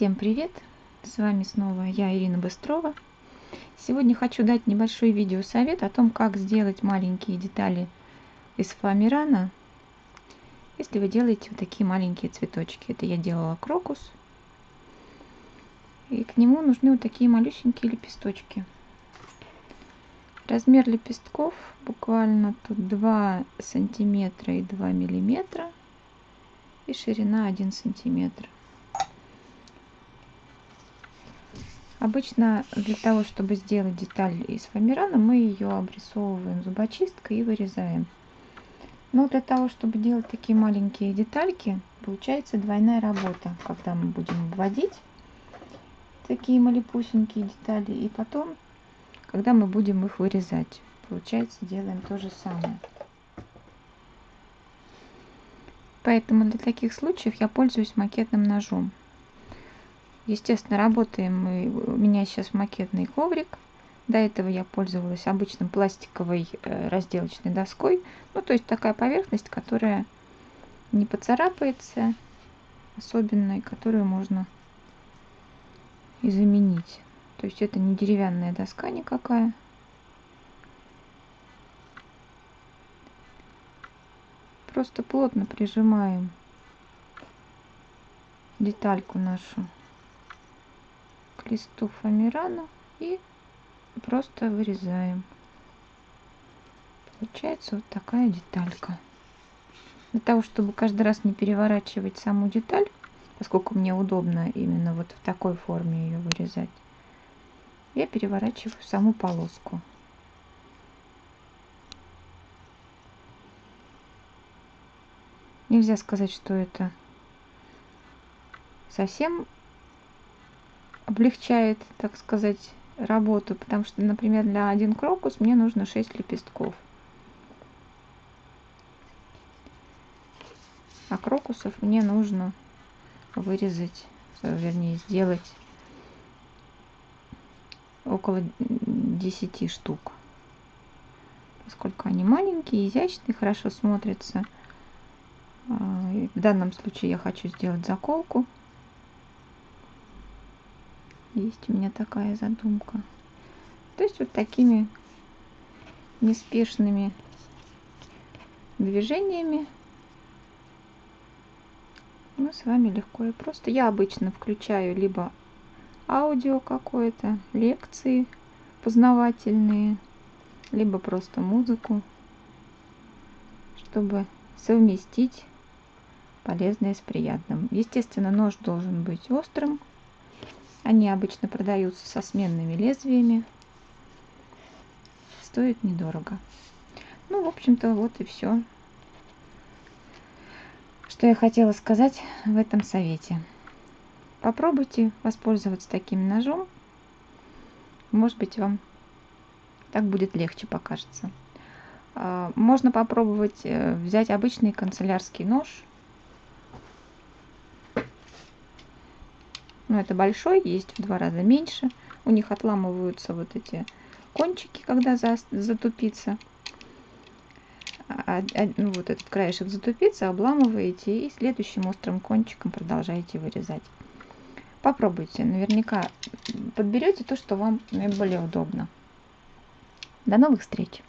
Всем привет! С вами снова я, Ирина Быстрова. Сегодня хочу дать небольшой видеосовет о том, как сделать маленькие детали из фоамирана, если вы делаете вот такие маленькие цветочки. Это я делала крокус. И к нему нужны вот такие малюсенькие лепесточки. Размер лепестков буквально тут 2 сантиметра и 2 миллиметра. И ширина 1 сантиметр. Обычно для того, чтобы сделать деталь из фоамирана, мы ее обрисовываем зубочисткой и вырезаем. Но для того, чтобы делать такие маленькие детальки, получается двойная работа, когда мы будем обводить такие малепусенькие детали, и потом, когда мы будем их вырезать. Получается, делаем то же самое. Поэтому для таких случаев я пользуюсь макетным ножом. Естественно, работаем мы, у меня сейчас макетный коврик. До этого я пользовалась обычным пластиковой э, разделочной доской. Ну, то есть такая поверхность, которая не поцарапается, особенно, которую можно и заменить. То есть это не деревянная доска никакая. Просто плотно прижимаем детальку нашу к листу фоамирана и просто вырезаем. Получается вот такая деталька. Для того, чтобы каждый раз не переворачивать саму деталь, поскольку мне удобно именно вот в такой форме ее вырезать, я переворачиваю саму полоску. Нельзя сказать, что это совсем облегчает, так сказать, работу, потому что, например, для один крокус мне нужно 6 лепестков. А крокусов мне нужно вырезать, вернее, сделать около 10 штук. Поскольку они маленькие, изящные, хорошо смотрятся. А, в данном случае я хочу сделать заколку. Есть у меня такая задумка. То есть вот такими неспешными движениями мы с вами легко и просто. Я обычно включаю либо аудио какое-то, лекции познавательные, либо просто музыку, чтобы совместить полезное с приятным. Естественно, нож должен быть острым, они обычно продаются со сменными лезвиями. Стоит недорого. Ну, в общем-то, вот и все, что я хотела сказать в этом совете. Попробуйте воспользоваться таким ножом. Может быть, вам так будет легче покажется. А, можно попробовать э, взять обычный канцелярский нож Но ну, это большой, есть в два раза меньше. У них отламываются вот эти кончики, когда за, затупится. А, а, ну, вот этот краешек затупится, обламываете и следующим острым кончиком продолжаете вырезать. Попробуйте, наверняка подберете то, что вам наиболее удобно. До новых встреч!